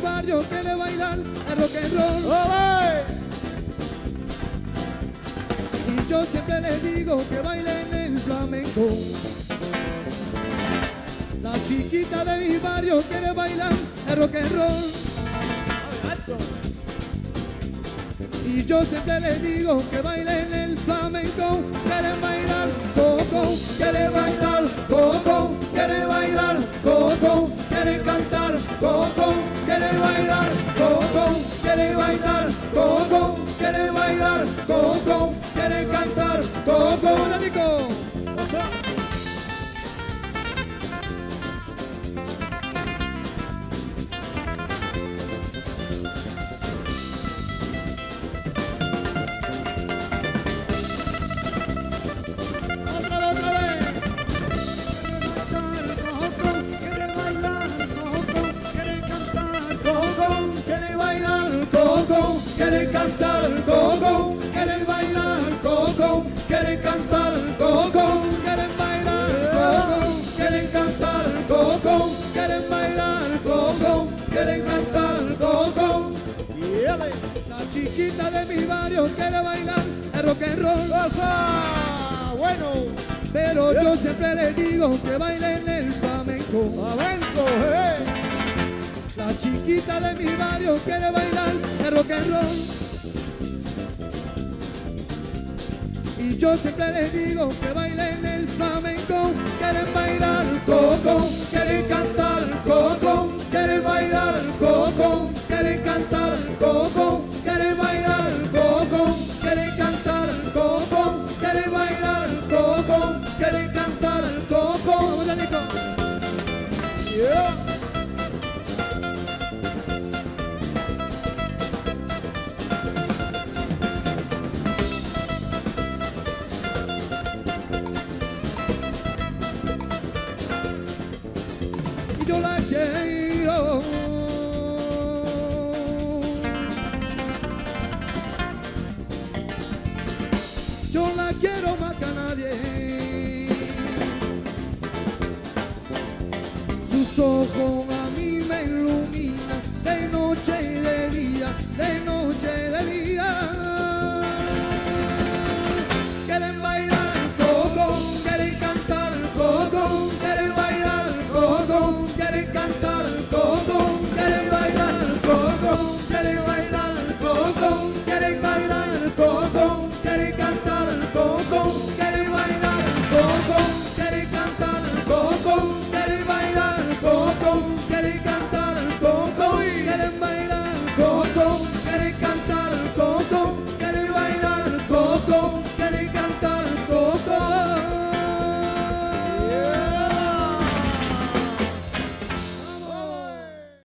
mi barrio quiere bailar el rock and roll. Y yo siempre les digo que bailen el flamenco. La chiquita de mi barrio quiere bailar el rock and roll. Y yo siempre les digo que bailen quieren cantar coco. Hola, quieren cantar coco. La chiquita de mi barrio quiere bailar el rock and roll, ¡Cosa! Bueno, pero yo siempre les digo que bailen el flamenco. flamenco, eh. La chiquita de mi barrio quiere bailar el rock and roll. Y yo siempre les digo que bailen el flamenco. Quieren bailar coco, coco, quieren bailar coco, quieren cantar coco, quieren bailar cantar yo la quiero. quiero más que a nadie. Sus ojos a mí me iluminan de noche y de día, de noche y de día.